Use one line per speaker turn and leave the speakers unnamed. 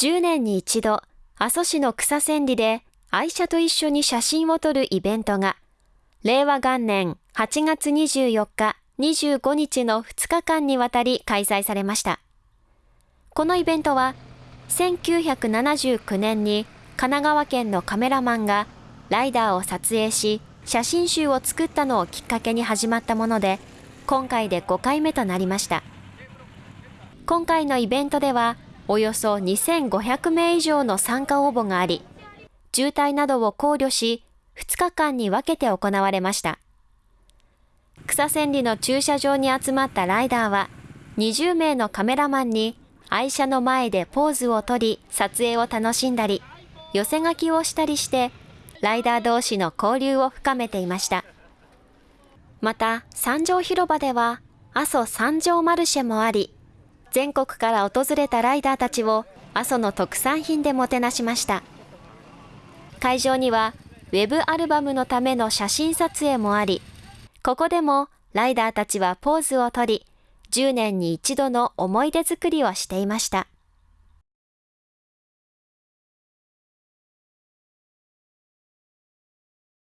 10年に一度、阿蘇市の草千里で愛車と一緒に写真を撮るイベントが、令和元年8月24日、25日の2日間にわたり開催されました。このイベントは、1979年に神奈川県のカメラマンがライダーを撮影し、写真集を作ったのをきっかけに始まったもので、今回で5回目となりました。今回のイベントでは、およそ2500名以上の参加応募があり、渋滞などを考慮し、2日間に分けて行われました。草千里の駐車場に集まったライダーは、20名のカメラマンに愛車の前でポーズをとり、撮影を楽しんだり、寄せ書きをしたりして、ライダー同士の交流を深めていました。また、三条広場では、阿蘇三条マルシェもあり、全国から訪れたライダーたちを阿蘇の特産品でもてなしました。会場には、ウェブアルバムのための写真撮影もあり、ここでもライダーたちはポーズをとり、10年に一度の思い出作りをしていました。